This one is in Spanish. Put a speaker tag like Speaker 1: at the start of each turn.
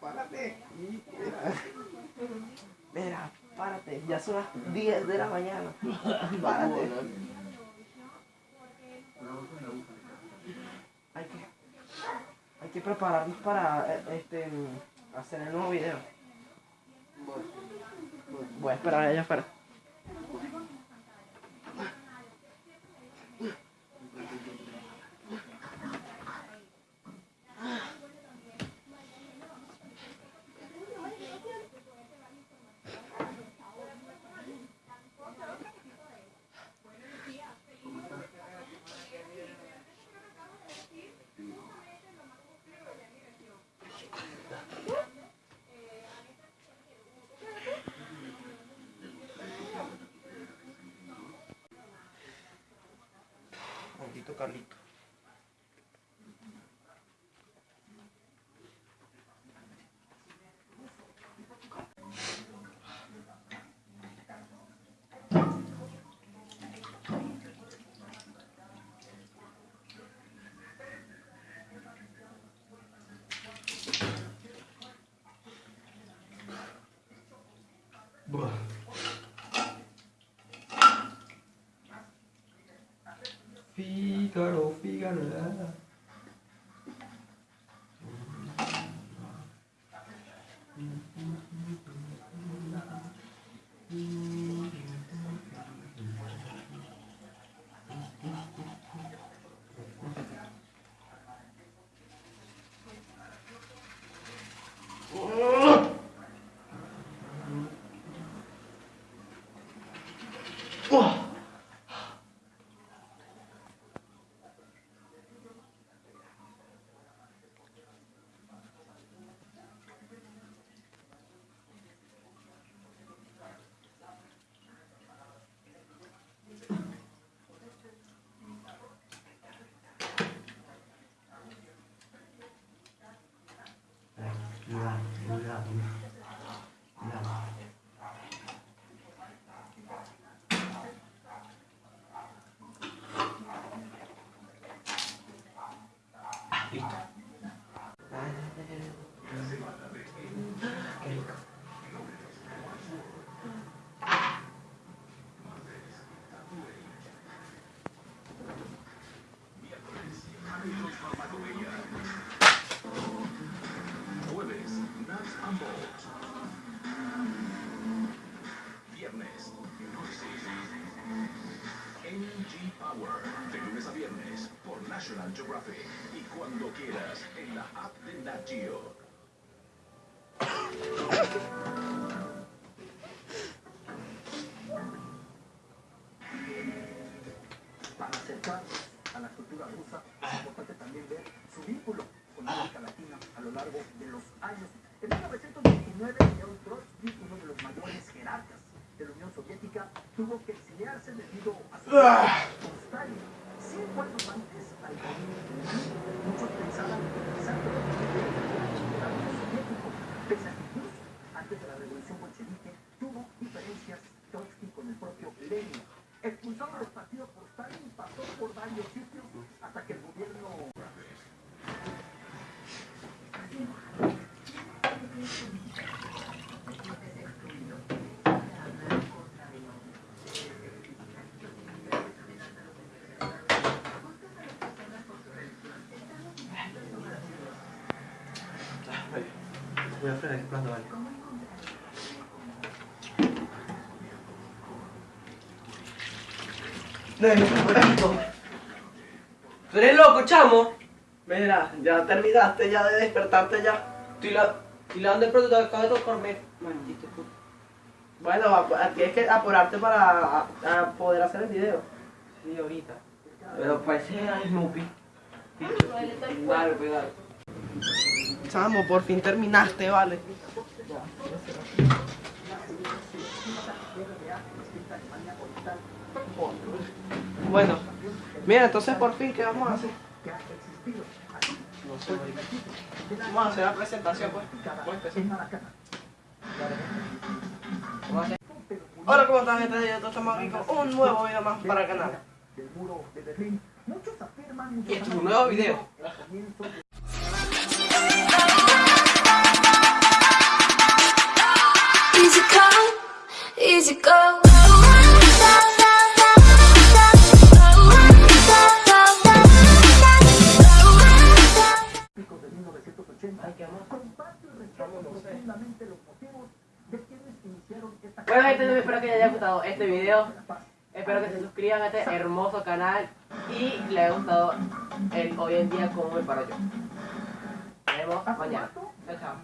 Speaker 1: Párate. Mira. Párate. Ya son las 10 de la mañana. Párate. Hay que, hay que prepararnos para eh, este, hacer el nuevo video. Voy a esperar allá afuera. Maldito Figaro,
Speaker 2: Figaro. Mm-hmm.
Speaker 1: Listo. Qué rico.
Speaker 3: National Geographic. Y cuando quieras en la app de Nat Geo.
Speaker 4: Para acercarnos a la cultura rusa, es importante también ver su vínculo con América Latina a lo largo de los años. En 1929, León Trotsky, uno de los mayores jerarcas de la Unión Soviética, tuvo que exiliarse debido a su con Stalin. Cinco años antes, Expulsado del partido por Stalin, pasó por varios sitios hasta que el gobierno
Speaker 1: Voy a frenar el plato, vale. ¿Tú eres loco, chamo? Mira, ya terminaste ya de despertarte ya.
Speaker 2: Estoy la, estoy lavando el producto, acabo de tocarme. Maldito.
Speaker 1: Bueno, a- a- tienes que apurarte para a- a poder hacer el video.
Speaker 2: Sí, ahorita. Pero parece a Snoopy. Dale, pues dale.
Speaker 1: Chamo, por fin terminaste, vale. Bueno, mira, entonces por fin, ¿qué vamos a hacer? Vamos a hacer la presentación, pues. Hola, ¿cómo están, gente? Yo estamos aquí con un nuevo video más para el canal.
Speaker 2: Y esto es un nuevo video. Bueno, gente, espero que les haya gustado este video. Espero que se suscriban a este hermoso canal y les haya gustado el hoy en día como me paro yo. Nos vemos mañana. Chao,